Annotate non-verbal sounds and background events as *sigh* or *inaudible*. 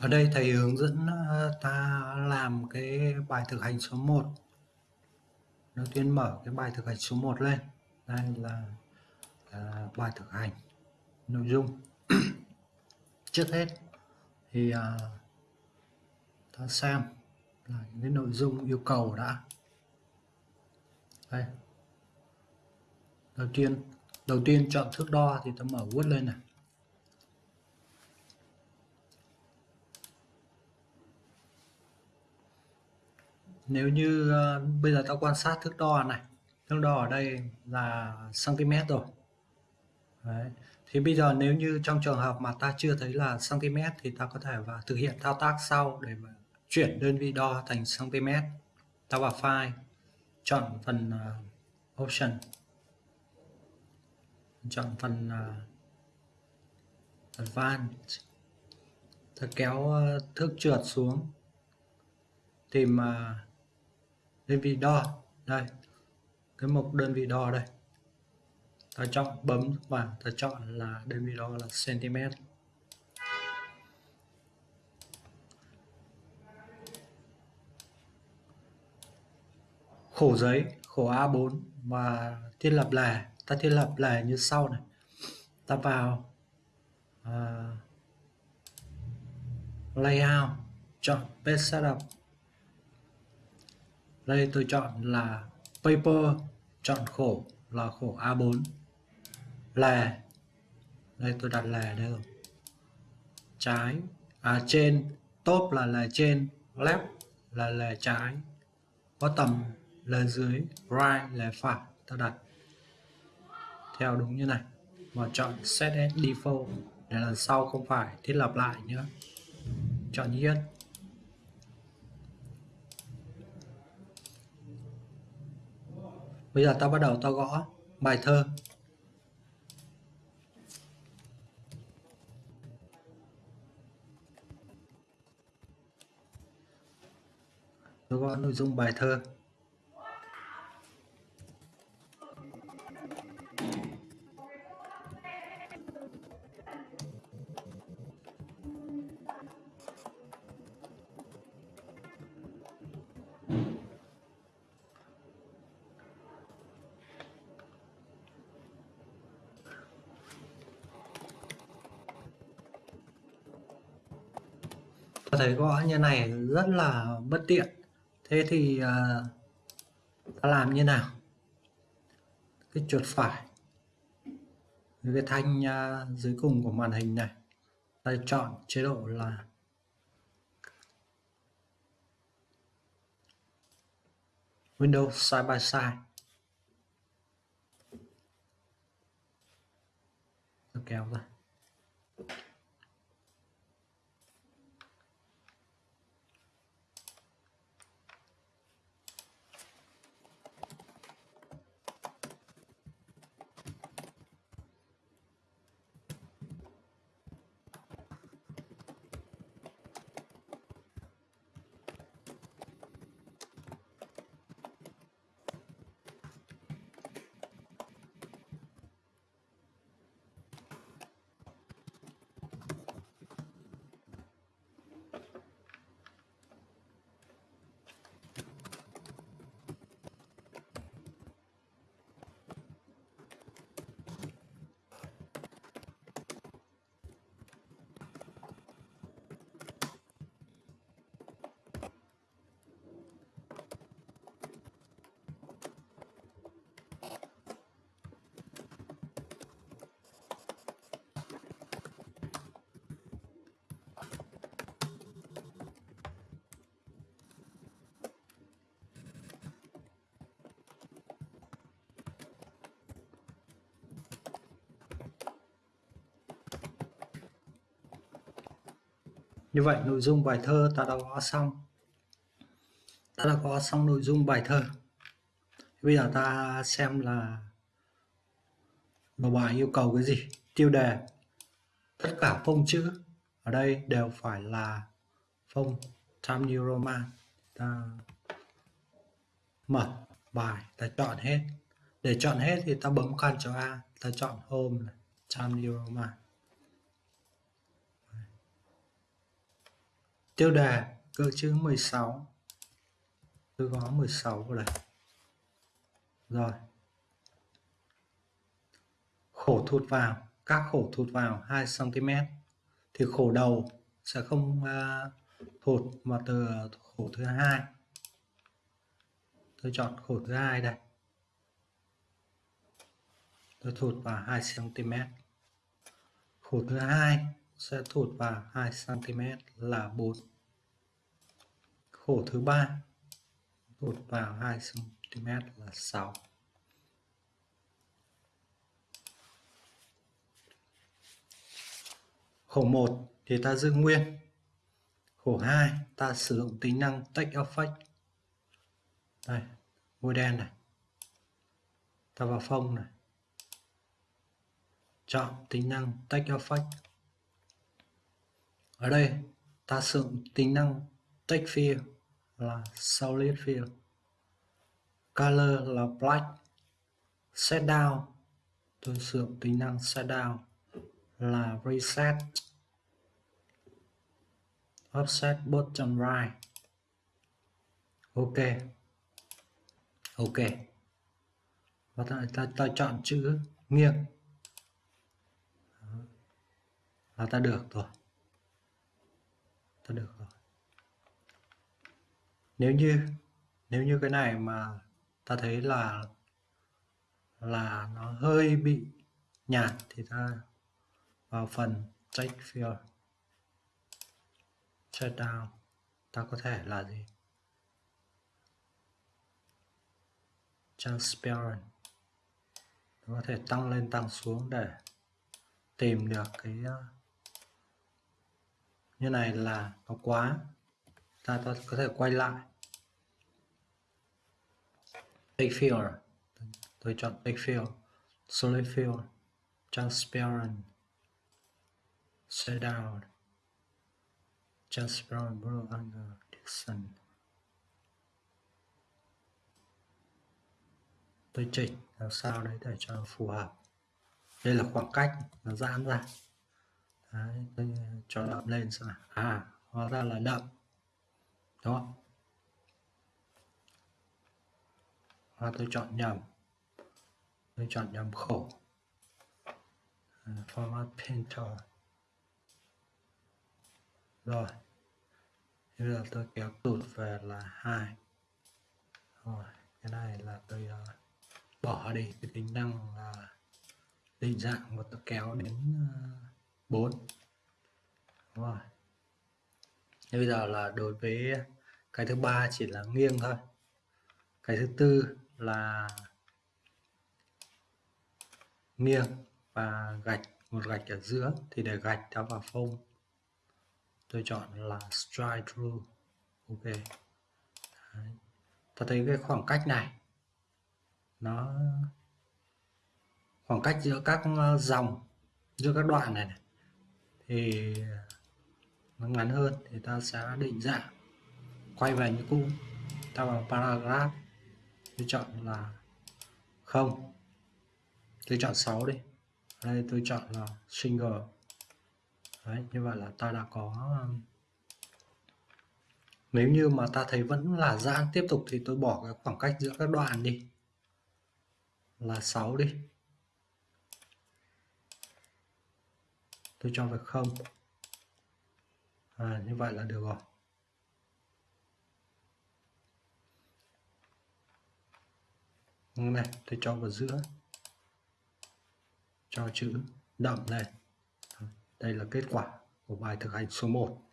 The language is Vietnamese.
Ở đây thầy hướng dẫn ờ, ta làm cái bài thực hành số 1. Đầu tiên mở cái bài thực hành số 1 lên. Đây là à, bài thực hành nội dung. *clears throat* Trước hết thì à, ta xem là những cái nội dung yêu cầu đã. Đây. Đầu tiên đầu tiên chọn thước đo thì ta mở Word lên này. Nếu như uh, bây giờ ta quan sát thước đo này thước đo ở đây là cm rồi. Đấy. thì bây giờ nếu như trong trường hợp mà ta chưa thấy là cm thì ta có thể và thực hiện thao tác sau để mà chuyển đơn vị đo thành cm ta vào file chọn phần uh, option. Chọn phần uh, advanced. Ta kéo uh, thước trượt xuống tìm uh, đơn vị đo. Đây. Cái mục đơn vị đo đây. Ta chọn bấm vào. Ta chọn là đơn vị đo là cm. Khổ giấy khổ A4 và thiết lập lề ta thiết lập lề như sau này. Ta vào uh, layout chọn page setup đây tôi chọn là paper, chọn khổ là khổ A4 lè. Đây tôi đặt lè đây rồi. Trái. À trên. Top là lè trên. Left là lè trái. Bottom lè dưới. Right là phải. Ta đặt theo đúng như này. Và chọn set as default. Để lần sau không phải. Thiết lập lại nhé chọn yes Bây giờ ta bắt đầu ta gõ bài thơ. Tôi gõ nội dung bài thơ. Thấy gõ như này rất là bất tiện. Thế thì à, ta làm như nào? Cái chuột phải. Cái thanh à, dưới cùng của màn hình này, ta chọn chế độ là Windows side by side. Kéo ra. Như vậy nội dung bài thơ ta đã có xong. Ta đã có xong nội dung bài thơ. Bây giờ ta xem là đầu bài yêu cầu cái gì. Tiêu đề. Tất cả phông chữ ở đây đều phải là phông Times New Roman. Ta mở bài, ta chọn hết. Để chọn hết thì ta bấm Ctrl A, ta chọn Home Times New Roman. Tiêu đề cơ chữ 16 tôi có 16 vào đây. Rồi. Khổ thụt vào. Các khổ thụt vào 2 cm thì khổ đầu sẽ không uh, thụt mà từ khổ thứ hai. Tôi chọn khổ thứ hai đây. Tôi thụt vào 2 cm khổ thứ hai sẽ thụt vào 2 cm là 4 khổ thứ ba, thụt vào 2 cm là 6 khổ 1 thì ta giữ nguyên. Khổ 2 ta sử dụng tính năng take effect đây, môi đen này. Ta vào phông này. Chọn tính năng take effect ở đây ta sử dụng tính năng text fill là solid fill color là black set down. Tôi sử dụng tính năng set down là reset. Offset bottom right. Ok. Ok. Và ta, ta, ta chọn chữ nghiêng. Là ta được rồi là được rồi. Nếu như nếu như cái này mà ta thấy là là nó hơi bị nhạt thì ta vào phần check field check down. Ta có thể là gì? Transparent. Có thể tăng lên tăng xuống để tìm được cái như này là nó quá. Ta, ta có thể quay lại. Take fill tôi chọn take fill solid fill transparent. Set down. Transparent. Blue under Dixon. Tôi chỉnh làm sao đấy để cho phù hợp. Đây là khoảng cách nó giãn ra đấy, tôi cho đậm lên xem nào. À hóa ra là đậm. Đó và tôi chọn nhầm. Tôi chọn nhầm khổ. À, format painter. Rồi. Bây giờ tôi kéo tụt về là hai. Rồi cái này là tôi uh, bỏ đi. Cái tính năng uh, định dạng và tôi kéo đến uh, 4 Đúng rồi. Thế bây giờ là đối với cái thứ ba chỉ là nghiêng thôi. Cái thứ tư là nghiêng và gạch một gạch ở giữa thì để gạch đã vào phông. Tôi chọn là stride through. Ok. Đấy. ta thấy cái khoảng cách này nó khoảng cách giữa các ờ, dòng giữa các đoạn này, này thì nó ngắn hơn thì ta sẽ định dạng quay về như cũ ta vào paragraph tôi chọn là không. Tôi chọn 6 đi. Đây tôi chọn là single. Đấy, như vậy là ta đã có um, nếu như mà ta thấy vẫn là giãn tiếp tục thì tôi bỏ cái khoảng cách giữa các đoạn đi. Là 6 đi. Tôi cho về không. À, như vậy là được rồi. Này tôi cho vào giữa. Cho chữ đậm này đây là kết quả của bài thực hành số 1